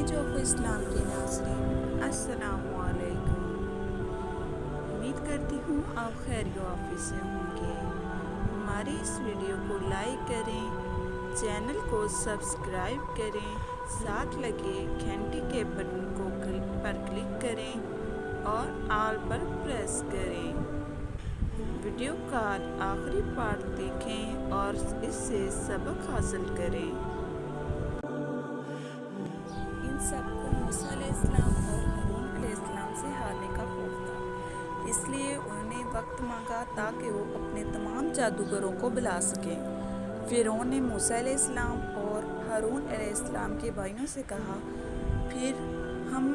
پیارے جوف اسلام کے ناظرین، السلام علیکم۔ امید کرتی ہوں آپ خیر و سے ہوں گے۔ ہماری اس ویڈیو کو لائک کریں، چینل کو سبسکرائب کریں، ساتھ لگے گھنٹی کے بٹن کو پر کلک کریں اور آل پر پریس کریں۔ ویڈیو کا آخری پارٹ دیکھیں اور اس سے سبق حاصل کریں۔ سب کو موسیٰ علیہ السلام اور حرون علیہ السلام سے ہارنے کا خوف تھا۔ اس لیے انہوں نے وقت مانگا تاکہ وہ اپنے تمام جادوگروں کو بلا سکیں۔ فیرون نے موسیٰ علیہ السلام اور حرون علیہ السلام کے بھائیوں سے کہا، پھر ہم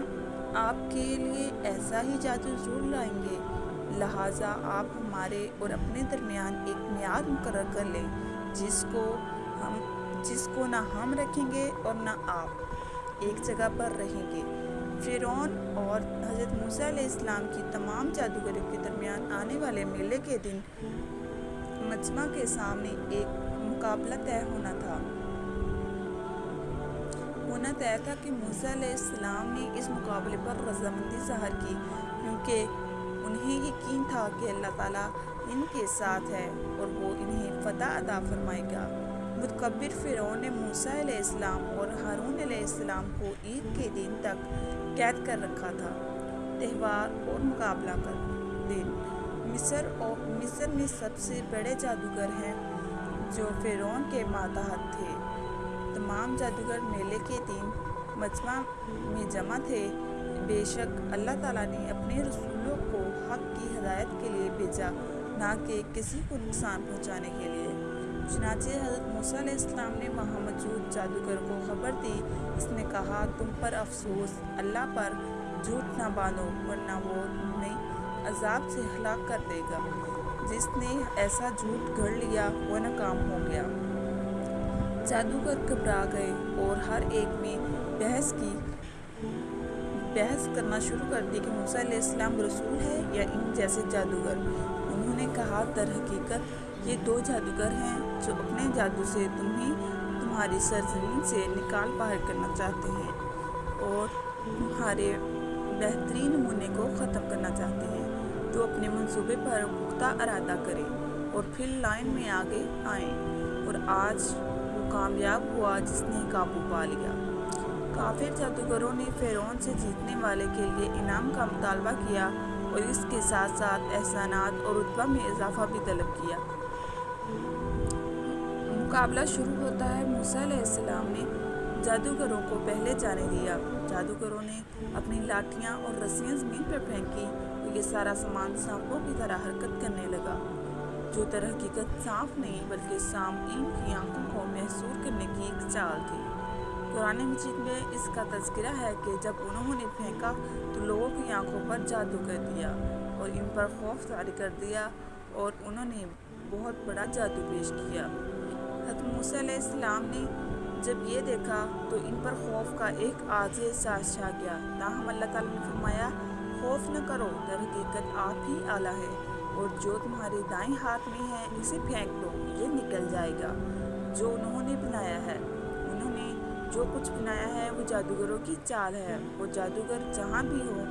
آپ کے لیے ایسا ہی جادو ضرور لائیں گے۔ لہٰذا آپ ہمارے اور اپنے درمیان ایک میعاد مقرر کر لیں، جس کو ہم، جس کو نہ ہم رکھیں گے اور نہ آپ۔ ایک جگہ پر رہیں گے۔ فیرون اور حضرت موسیٰ علیہ السلام کی تمام جادوگروں کے درمیان آنے والے میلے کے دن مجمع کے سامنے ایک مقابلہ طے ہونا تھا۔ ہونا طے تھا کہ موسیٰ علیہ السلام نے اس مقابلے پر رضامندی ظاہر کی، کیونکہ انہیں یقین تھا کہ اللہ تعالیٰ ان کے ساتھ ہے اور وہ انہیں فتح ادا فرمائے گا۔ متکبر فرعون نے موسیٰ علیہ السلام اور ہارون علیہ السلام کو عید کے دن تک قید کر رکھا تھا۔ تہوار اور مقابلہ کر دن۔ مصر اور مصر میں سب سے بڑے جادوگر ہیں جو فرعون کے ماتحت تھے۔ تمام جادوگر میلے کے دن مجمع میں جمع تھے۔ بے شک اللہ تعالیٰ نے اپنے رسولوں کو حق کی ہدایت کے لیے بھیجا، نہ کہ کسی کو نقصان پہنچانے کے لیے۔ چنانچہ حضرت موسیٰ علیہ السلام نے وہاں موجود جادوگر کو خبر دی۔ اس نے کہا، تم پر افسوس، اللہ پر جھوٹ نہ باندھو، ورنہ وہ انہیں عذاب سے ہلاک کر دے گا۔ جس نے ایسا جھوٹ گھڑ لیا، وہ ناکام ہو گیا۔ جادوگر گھبرا گئے اور ہر ایک میں بحث کی، بحث کرنا شروع کر دی کہ موسیٰ علیہ السلام رسول ہے یا ان جیسے جادوگر۔ انہوں نے کہا، در حقیقت یہ دو جادوگر ہیں جو اپنے جادو سے تمہیں تمہاری سرزمین سے نکال باہر کرنا چاہتے ہیں اور تمہارے بہترین نمونے کو ختم کرنا چاہتے ہیں۔ تو اپنے منصوبے پر پختہ ارادہ کریں اور پھر لائن میں آگے آئیں۔ اور آج وہ کامیاب ہوا جس نے قابو پا لیا۔ کافر جادوگروں نے فیرون سے جیتنے والے کے لیے انعام کا مطالبہ کیا اور اس کے ساتھ ساتھ احسانات اور رتبہ میں اضافہ بھی طلب کیا۔ مقابلہ شروع ہوتا ہے۔ موسیٰ علیہ السلام نے جادوگروں کو پہلے جانے دیا۔ جادوگروں نے اپنی لاٹھیاں اور رسیاں زمین پر پھینکی تو یہ سارا سامان سانپوں کی طرح حرکت کرنے لگا۔ جو در حقیقت سانپ نہیں بلکہ سامعین کی آنکھوں کو محسور کرنے کی ایک چال تھی۔ قرآن مجید میں اس کا تذکرہ ہے کہ جب انہوں نے پھینکا تو لوگوں کی آنکھوں پر جادو کر دیا اور ان پر خوف جاری کر دیا اور انہوں نے بہت بڑا جادو پیش کیا۔ موسیٰ علیہ السلام نے جب یہ دیکھا تو ان پر خوف کا ایک آج احساس چھا گیا۔ تاہم اللہ تعالیٰ نے فرمایا، خوف نہ کرو، در حقیقت آپ ہی آلہ ہے اور جو تمہارے دائیں ہاتھ میں ہے اسے پھینک دو، یہ نکل جائے گا۔ جو انہوں نے بنایا ہے، انہوں نے جو کچھ بنایا ہے، وہ جادوگروں کی چال ہے وہ جادوگر جہاں بھی ہو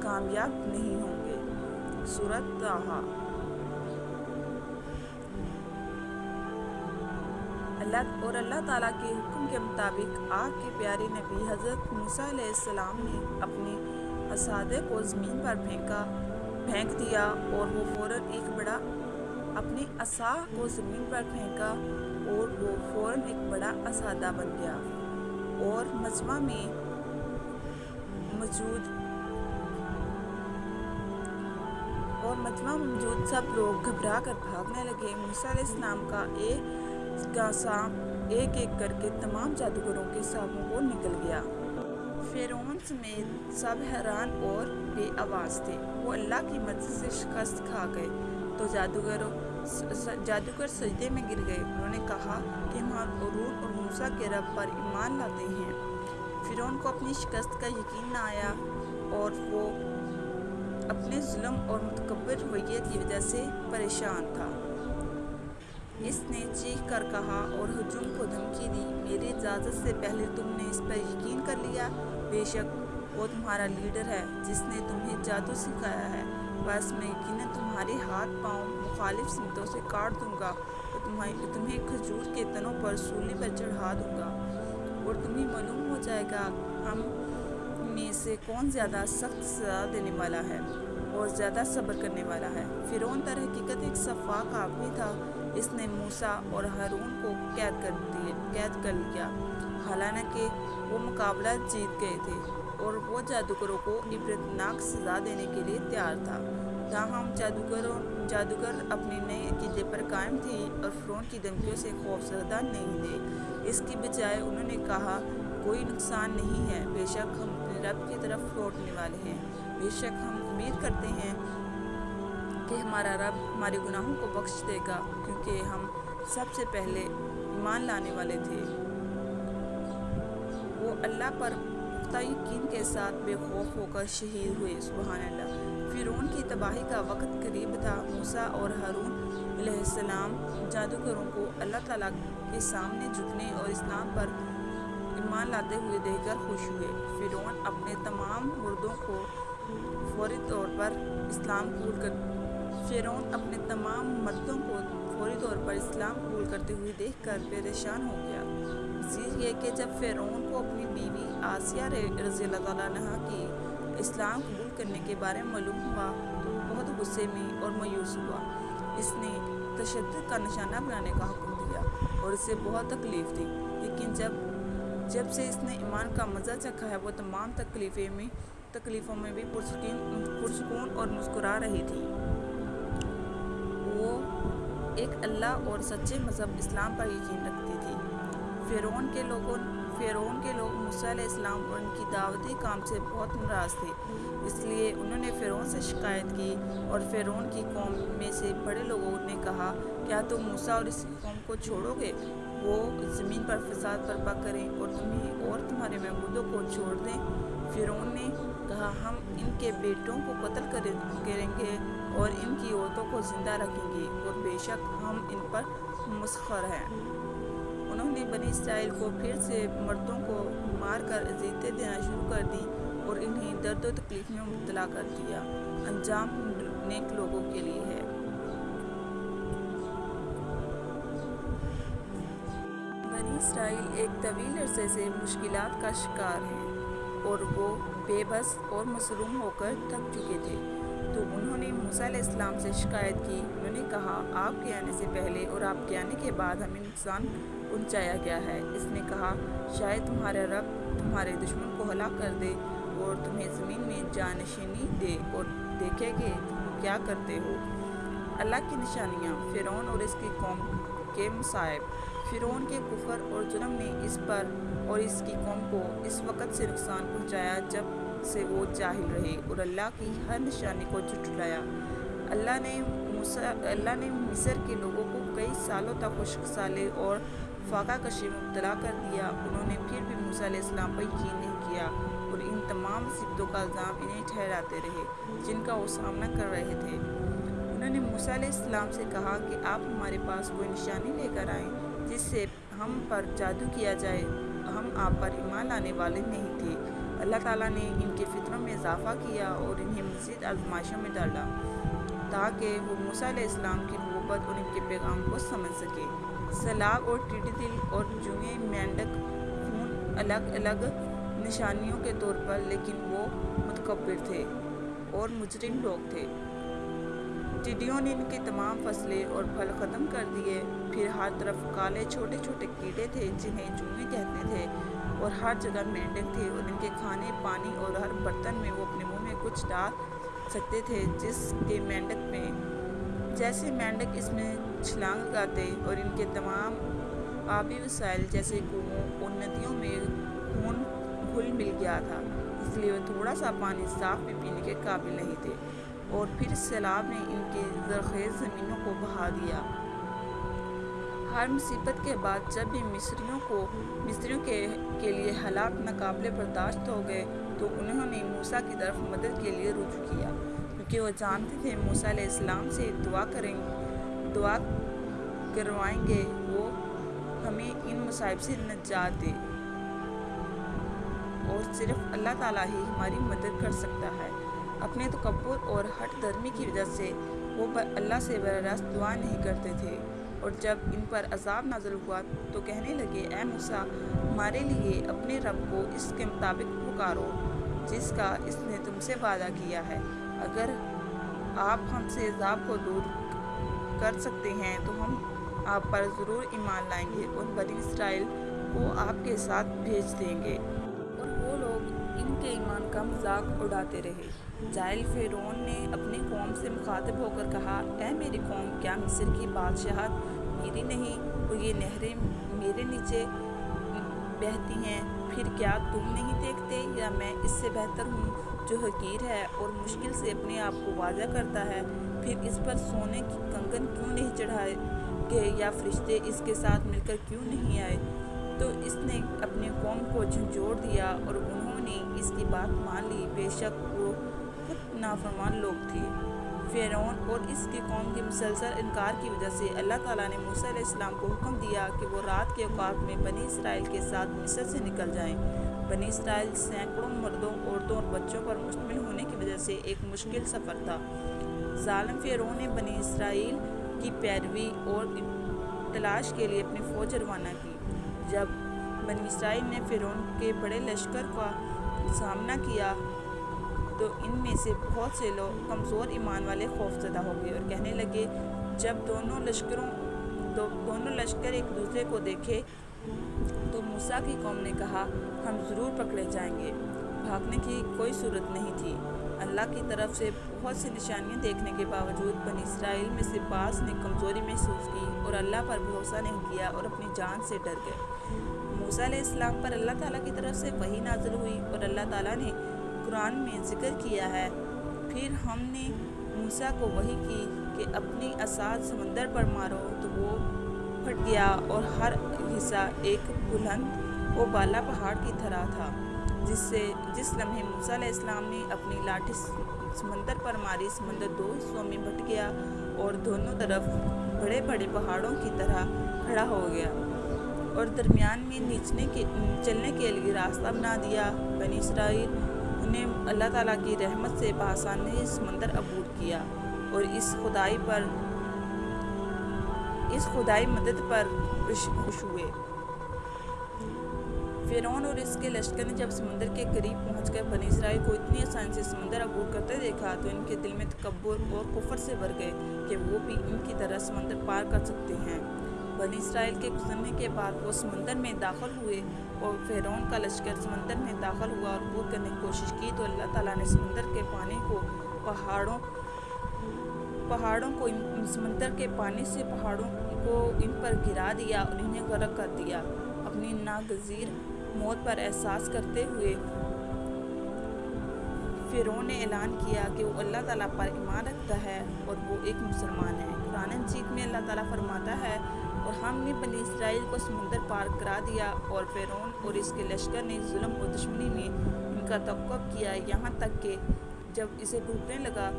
کامیاب نہیں ہوں گے۔ صورت تاہا اللہ اور اللہ تعالیٰ کے حکم کے مطابق آگ کے پیارے نبی حضرت موسیٰ علیہ السلام نے اپنے اسادے کو زمین پر پھینکا، پھینک دیا اور وہ فوراً ایک بڑا اپنے اسا کو زمین پر پھینکا اور وہ فوراً ایک بڑا اسادہ بن گیا اور مجمع میں موجود اور مجمع موجود سب لوگ گھبرا کر بھاگنے لگے۔ موسیٰ علیہ السلام کا ایک کا سانپ ایک ایک کر کے تمام جادوگروں کے سانپوں کو نکل گیا۔ فیرون سمیت سب حیران اور بے آواز تھے۔ وہ اللہ کی مرضی سے شکست کھا گئے۔ تو جادوگروں جادوگر سجدے میں گر گئے۔ انہوں نے کہا کہ ہم عرون اور موسیٰ کے رب پر ایمان لاتے ہیں۔ فیرون کو اپنی شکست کا یقین نہ آیا اور وہ اپنے ظلم اور متکبر رویت کی وجہ سے پریشان تھا۔ اس نے چیخ کر کہا اور ہجوم کو دھمکی دی۔ میری اجازت سے پہلے تم نے اس پر یقین کر لیا؟ بے شک، وہ تمہارا لیڈر ہے جس نے تمہیں جادو سکھایا ہے۔ بس میں یقیناً تمہارے ہاتھ پاؤں مخالف سمتوں سے کاٹ دوں گا اور تمہیں کھجور کے تنوں پر سولی پر چڑھا دوں گا اور تمہیں معلوم ہو جائے گا ہم میں سے کون زیادہ سخت سزا دینے والا ہے اور زیادہ صبر کرنے والا ہے۔ فرعون در حقیقت ایک صفاق آدمی تھا۔ اس نے موسیٰ اور ہارون کو قید کر دیے قید کر لیا۔ حالانکہ وہ مقابلہ جیت گئے تھے اور وہ جادوگروں کو عبرتناک سزا دینے کے لیے تیار تھا۔ تاہم، جادوگروں، جادوگر اپنے نئے عقیدے پر قائم تھے اور فرعون کی دھمکیوں سے خوف زدہ نہیں تھے۔ اس کی بجائے انہوں نے کہا، کوئی نقصان نہیں ہے، بے شک ہم اپنے رب کی طرف لوٹنے والے ہیں۔ بے شک ہم امید کرتے ہیں کہ ہمارا رب ہمارے گناہوں کو بخش دے گا، کیونکہ ہم سب سے پہلے ایمان لانے والے تھے۔ وہ اللہ پر پختہ یقین کے ساتھ بے خوف ہو کر شہید ہوئے، سبحان اللہ۔ فرعون کی تباہی کا وقت قریب تھا۔ موسیٰ اور ہارون علیہ السلام جادوگروں کو اللہ تعالیٰ کے سامنے جھکنے اور اسلام پر ایمان لاتے ہوئے دیکھ کر خوش ہوئے۔ فرعون اپنے تمام مردوں کو فوری طور پر اسلام قبول کر فرعون اپنے تمام مردوں کو فوری طور پر اسلام قبول کرتے ہوئے دیکھ کر پریشان ہو گیا۔ مزید یہ کہ جب فرعون کو اپنی بیوی آسیہ رضی اللہ تعالیٰ عنہ کی اسلام قبول کرنے کے بارے میں معلوم ہوا تو بہت غصے میں اور مایوس ہوا۔ اس نے تشدد کا نشانہ بنانے کا حکم دیا اور اسے بہت تکلیف دی۔ لیکن جب جب سے اس نے ایمان کا مزہ چکھا ہے، وہ تمام تکلیفیں میں تکلیفوں میں بھی پرسکون پرسکون اور مسکرا رہی تھی۔ ایک اللہ اور سچے مذہب اسلام پر یقین رکھتی تھی۔ فرعون کے لوگوں فرعون کے لوگ موسیٰ علیہ السلام اور ان کی دعوتی کام سے بہت ناراض تھے۔ اس لیے انہوں نے فرعون سے شکایت کی اور فرعون کی قوم میں سے بڑے لوگوں نے کہا، کیا تم موسیٰ اور اس قوم کو چھوڑو گے؟ وہ زمین پر فساد برپا کریں اور تمہیں اور تمہارے محبودوں کو چھوڑ دیں۔ فرعون نے کہا، ہم ان کے بیٹوں کو قتل کریں گے۔ اور ان کی عورتوں کو زندہ رکھیں گے اور بے شک ہم ان پر مسخر ہیں۔ انہوں نے بنی اسرائیل کو پھر سے مردوں کو مار کر عزیتیں دینا شروع کر دی اور انہیں درد و تکلیف میں مبتلا کر دیا۔ انجام نیک لوگوں کے لیے ہے۔ بنی اسرائیل ایک طویل عرصے سے مشکلات کا شکار ہیں اور وہ بے بس اور مسروم ہو کر تھک چکے تھے۔ تو انہوں نے موسیٰ علیہ السلام سے شکایت کی۔ انہوں نے کہا، آپ کے آنے سے پہلے اور آپ کے آنے کے بعد ہمیں نقصان پہنچایا گیا ہے۔ اس نے کہا، شاید تمہارا رب تمہارے دشمن کو ہلاک کر دے اور تمہیں زمین میں جانشینی دے اور دیکھے کہ تم کیا کرتے ہو۔ اللہ کی نشانیاں، فرعون اور اس کی قوم کے مصائب۔ فرعون کے کفر اور جرم نے اس پر اور اس کی قوم کو اس وقت سے نقصان پہنچایا جب سے وہ جاہل رہے اور اللہ کی ہر نشانی کو جھٹلایا۔ اللہ نے اللہ نے مصر کے لوگوں کو کئی سالوں تک خشک، سالے اور فاقہ کشی مبتلا کر دیا۔ انہوں نے پھر بھی موسیٰ علیہ السلام پر یقین نہیں کیا اور ان تمام صفتوں کا الزام انہیں ٹھہراتے رہے، جن کا وہ سامنا کر رہے تھے۔ انہوں نے موسیٰ علیہ السلام سے کہا کہ آپ ہمارے پاس کوئی نشانی لے کر آئیں جس سے ہم پر جادو کیا جائے۔ ہم آپ پر ایمان لانے والے نہیں تھے۔ اللہ تعالیٰ نے ان کے فطروں میں اضافہ کیا اور انہیں مزید آزمائشوں میں ڈالا تاکہ وہ موسیٰ علیہ السلام کی محبت اور ان کے پیغام کو سمجھ سکے۔ سیلاب اور ٹیڈی دل اور جوئیں مینڈک خون الگ الگ نشانیوں کے طور پر لیکن وہ متکبر تھے اور مجرم لوگ تھے۔ ٹڈیوں نے ان کی تمام فصلیں اور پھل ختم کر دیے۔ پھر ہر طرف کالے چھوٹے چھوٹے کیڑے تھے جنہیں جوئیں کہتے تھے اور ہر جگہ مینڈک تھے اور ان کے کھانے، پانی اور ہر برتن میں وہ اپنے منہ میں کچھ ڈال سکتے تھے جس کے مینڈک میں۔ جیسے مینڈک اس میں چھلانگ لگاتے اور ان کے تمام آبی وسائل جیسے کنووں اور ندیوں میں خون گھل مل گیا تھا، اس لیے وہ تھوڑا سا پانی صاف بھی پینے کے قابل نہیں تھے۔ اور پھر سیلاب نے ان کی زرخیز زمینوں کو بہا دیا۔ ہر مصیبت کے بعد جب بھی مصریوں کو، مصریوں کے کے لیے حالات ناقابل برداشت ہو گئے، تو انہوں نے موسیٰ کی طرف مدد کے لیے رجوع کیا۔ کیونکہ وہ جانتے تھے موسیٰ علیہ السلام سے دعا کریں، دعا کروائیں گے، وہ ہمیں ان مصائب سے نجات دے۔ اور صرف اللہ تعالیٰ ہی ہماری مدد کر سکتا ہے۔ اپنے تکبر اور ہٹ درمی کی وجہ سے وہ اللہ سے براہ راست دعا نہیں کرتے تھے۔ اور جب ان پر عذاب نازل ہوا تو کہنے لگے، اے موسیٰ، ہمارے لیے اپنے رب کو اس کے مطابق پکارو، جس کا اس نے تم سے وعدہ کیا ہے۔ اگر آپ ہم سے عذاب کو دور کر سکتے ہیں تو ہم آپ پر ضرور ایمان لائیں گے اور بنی اسرائیل کو آپ کے ساتھ بھیج دیں گے۔ ان کے ایمان کا مذاق اڑاتے رہے۔ جائل فیرون نے اپنی قوم سے مخاطب ہو کر کہا، اے میری قوم، کیا مصر کی بادشاہت میری نہیں؟ اور یہ نہریں میرے نیچے بہتی ہیں۔ پھر کیا تم نہیں دیکھتے؟ یا میں اس سے بہتر ہوں جو حقیر ہے اور مشکل سے اپنے آپ کو واضح کرتا ہے؟ پھر اس پر سونے کی کنگن کیوں نہیں چڑھائے گئے؟ یا فرشتے اس کے ساتھ مل کر کیوں نہیں آئے؟ تو اس نے اپنے قوم کو جھنجھوڑ دیا اور نے اس کی بات مان لی۔ بے شک وہ خود نافرمان لوگ تھے۔ فیرون اور اس کی قوم کے مسلسل انکار کی وجہ سے اللہ تعالیٰ نے موسیٰ علیہ السلام کو حکم دیا کہ وہ رات کے اوقات میں بنی اسرائیل کے ساتھ مصر سے نکل جائیں۔ بنی اسرائیل سینکڑوں مردوں، عورتوں اور بچوں پر مشتمل ہونے کی وجہ سے ایک مشکل سفر تھا۔ ظالم فیرون نے بنی اسرائیل کی پیروی اور تلاش کے لیے اپنی فوج روانہ کی۔ جب بنی اسرائیل نے فیرون کے بڑے لشکر کا سامنا کیا تو ان میں سے بہت سے لوگ کمزور ایمان والے خوف زدہ ہو گئے اور کہنے لگے، جب دونوں لشکروں، دو، دونوں لشکر ایک دوسرے کو دیکھے تو موسیٰ کی قوم نے کہا، ہم ضرور پکڑے جائیں گے۔ بھاگنے کی کوئی صورت نہیں تھی۔ اللہ کی طرف سے بہت سی نشانیاں دیکھنے کے باوجود بنی اسرائیل میں سے بعض نے کمزوری محسوس کی اور اللہ پر بھروسہ نہیں کیا اور اپنی جان سے ڈر گئے۔ موسیٰ علیہ السلام پر اللہ تعالیٰ کی طرف سے وہی نازل ہوئی اور اللہ تعالیٰ نے قرآن میں ذکر کیا ہے۔ پھر ہم نے موسیٰ کو وہی کی کہ اپنی اساد سمندر پر مارو تو وہ پھٹ گیا اور ہر حصہ ایک بلند و بالا پہاڑ کی طرح تھا، جس سے جس لمحے موسیٰ علیہ السلام نے اپنی لاٹھی سمندر پر ماری، سمندر دو حصوں میں بھٹ گیا اور دونوں طرف بڑے بڑے پہاڑوں کی طرح کھڑا ہو گیا۔ اور درمیان میں نیچنے کے چلنے کے لیے راستہ بنا دیا۔ بنی اسرائیل انہیں اللہ تعالیٰ کی رحمت سے بآسانی سمندر عبور کیا اور اس خدائی پر اس خدائی مدد پر خوش ہوئے۔ فیرون اور اس کے لشکر نے جب سمندر کے قریب پہنچ کر بنی اسرائیل کو اتنی آسانی سے سمندر عبور کرتے دیکھا تو ان کے دل میں تکبر اور کفر سے بھر گئے کہ وہ بھی ان کی طرح سمندر پار کر سکتے ہیں۔ بنی اسرائیل کے گزرنے کے بعد وہ سمندر میں داخل ہوئے اور فیرون کا لشکر سمندر میں داخل ہوا اور عبور کرنے کی کوشش کی تو اللہ تعالیٰ نے سمندر کے پانی کو پہاڑوں پہاڑوں کو سمندر کے پانی سے پہاڑوں کو ان پر گرا دیا اور انہیں غرق کر دیا۔ اپنی ناگزیر موت پر احساس کرتے ہوئے فیرون نے اعلان کیا کہ وہ اللہ تعالیٰ پر ایمان رکھتا ہے اور وہ ایک مسلمان ہے۔ قرآن انجید میں اللہ تعالیٰ فرماتا ہے اور ہم نے بنی اسرائیل کو سمندر پار کرا دیا اور فیرون اور اس کے لشکر نے ظلم و دشمنی میں ان کا توقف کیا یہاں تک کہ جب اسے ڈوبنے لگا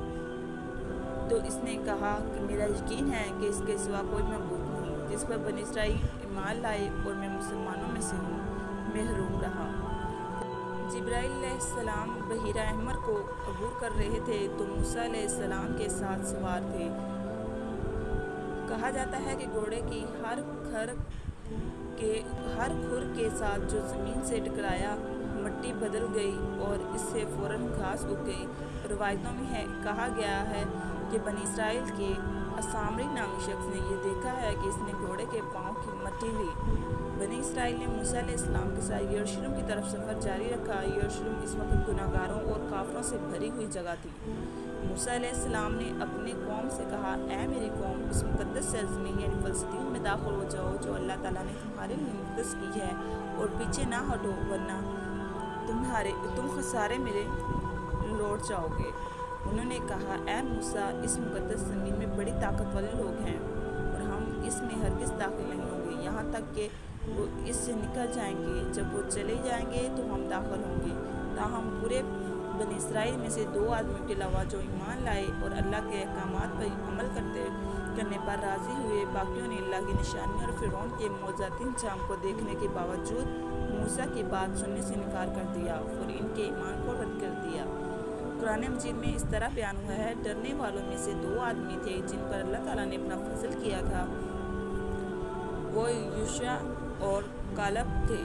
تو اس نے کہا کہ میرا یقین ہے کہ اس کے سوا کوئی معبود نہیں جس پر بنی اسرائیل ایمان لائے اور میں مسلمانوں میں سے ہوں، محروم رہا۔ جبرائیل علیہ السلام بحیرہ احمر کو عبور کر رہے تھے تو موسیٰ علیہ السلام کے ساتھ سوار تھے۔ کہا جاتا ہے کہ گھوڑے کی ہر کھر کے، ہر کھر کے ساتھ جو زمین سے ٹکرایا مٹی بدل گئی اور اس سے فوراً گھاس اگ گئی۔ روایتوں میں ہے، کہا گیا ہے کہ بنی اسرائیل کے اسامری نامی شخص نے یہ دیکھا ہے کہ اس نے گھوڑے کے پاؤں کی مٹی لی۔ بنی اسرائیل نے موسیٰ علیہ السلام کے ساتھ یروشلم کی طرف سفر جاری رکھا۔ یروشلم اس وقت گناہ گاروں اور کافروں سے بھری ہوئی جگہ تھی۔ موسیٰ علیہ السلام نے اپنی قوم سے کہا، اے میری قوم، اس مقدس سرزمین یعنی فلسطین میں داخل ہو جاؤ جو اللہ تعالیٰ نے تمہارے لیے مقدس کی ہے اور پیچھے نہ ہٹو ورنہ تمہارے تم خسارے میرے لوٹ جاؤ گے. انہوں نے کہا، اے موسیٰ، اس مقدس زمین میں بڑی طاقت والے لوگ ہیں اور ہم اس میں ہرگز داخل نہیں ہوں گے۔ یہاں تک کہ وہ اس سے نکل جائیں گے۔ جب وہ چلے جائیں گے تو ہم داخل ہوں گے۔ تاہم پورے بنی اسرائیل میں سے دو آدمیوں کے علاوہ جو ایمان لائے اور اللہ کے احکامات پر عمل کرتے کرنے پر راضی ہوئے، باقیوں نے اللہ کی نشانی اور فرعون کے معجزاتی انجام کو دیکھنے کے باوجود موسیٰ کی بات سننے سے انکار کر دیا اور ان کے ایمان کو رد کر دیا۔ قرآن مجید میں اس طرح بیان ہوا ہے، ڈرنے والوں میں سے دو آدمی تھے جن پر اللہ تعالیٰ نے اپنا فضل کیا تھا۔ وہ یوشع اور کالب تھے۔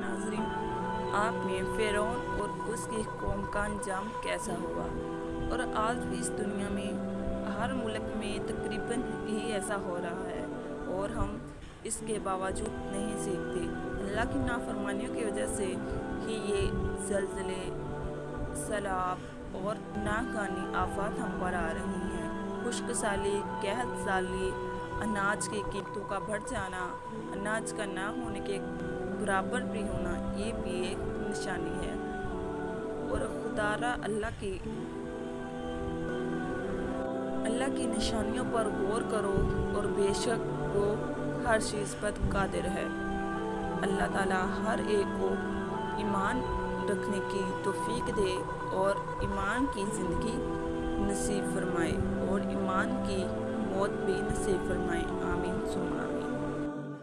ناظرین آپ میں فیرون اور اس کی قوم کا انجام کیسا ہوا اور آج بھی اس دنیا میں ہر ملک میں تقریباً ہی ایسا ہو رہا ہے اور ہم اس کے باوجود نہیں سیکھتے۔ اللہ کی نافرمانیوں کی وجہ سے ہی یہ زلزلے، سیلاب اور ناگانی آفات ہم پر آ رہی ہیں۔ خشک سالی قحط سالی اناج کی قیمتوں کا بڑھ جانا، اناج کا نہ ہونے کے برابر بھی ہونا، یہ بھی ایک نشانی ہے۔ اور خدارہ اللہ کی اللہ کی نشانیوں پر غور کرو اور بے شک وہ ہر چیز پر قادر ہے۔ اللہ تعالیٰ ہر ایک کو ایمان رکھنے کی توفیق دے اور ایمان کی زندگی نصیب فرمائے اور ایمان کی موت بھی نصیب فرمائے آمین ثم آمین